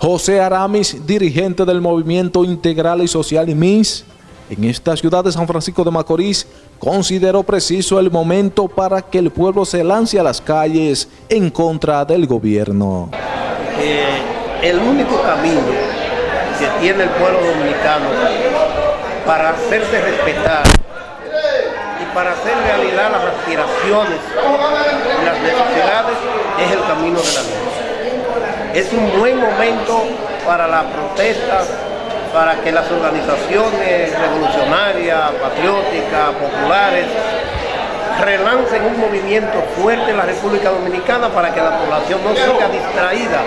José Aramis, dirigente del Movimiento Integral y Social MIS, en esta ciudad de San Francisco de Macorís, consideró preciso el momento para que el pueblo se lance a las calles en contra del gobierno. Eh, el único camino que tiene el pueblo dominicano para hacerse respetar y para hacer realidad las aspiraciones y las necesidades es el camino de la luz es un buen momento para la protesta, para que las organizaciones revolucionarias, patrióticas, populares, relancen un movimiento fuerte en la República Dominicana para que la población no siga distraída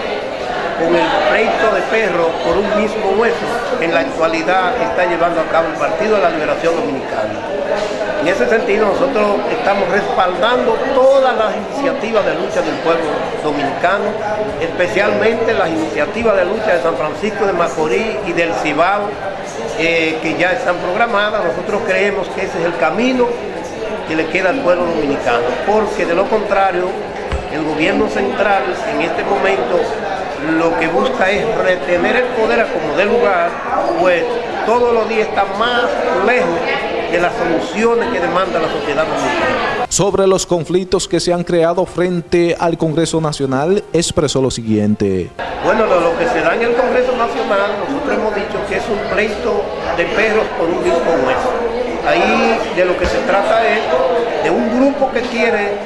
con el pleito de perro por un mismo hueso en la actualidad está llevando a cabo el Partido de la Liberación Dominicana. En ese sentido nosotros estamos respaldando todas las iniciativas de lucha del pueblo dominicano, especialmente las iniciativas de lucha de San Francisco de Macorís y del Cibao, eh, que ya están programadas. Nosotros creemos que ese es el camino que le queda al pueblo dominicano, porque de lo contrario, el gobierno central en este momento lo que busca es retener el poder a como de lugar, pues todos los días está más lejos de las soluciones que demanda la sociedad dominicana. Sobre los conflictos que se han creado frente al Congreso Nacional, expresó lo siguiente. Bueno, lo, que se da en el Congreso Nacional, nosotros hemos dicho que es un pleito de perros por un mismo hueso. Ahí de lo que se trata es de un grupo que quiere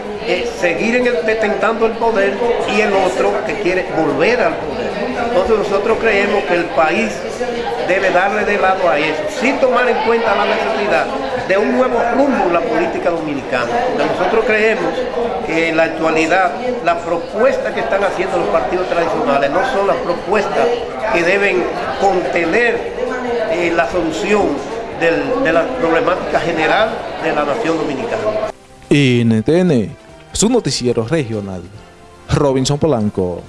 seguir en el, detentando el poder y el otro que quiere volver al poder. Entonces nosotros creemos que el país debe darle de lado a eso, sin tomar en cuenta la necesidad de un nuevo rumbo en la política dominicana. nosotros creemos que en la actualidad las propuestas que están haciendo los partidos tradicionales no son las propuestas que deben contener eh, la solución de la problemática general de la nación dominicana. NTN su noticiero regional. Robinson Polanco.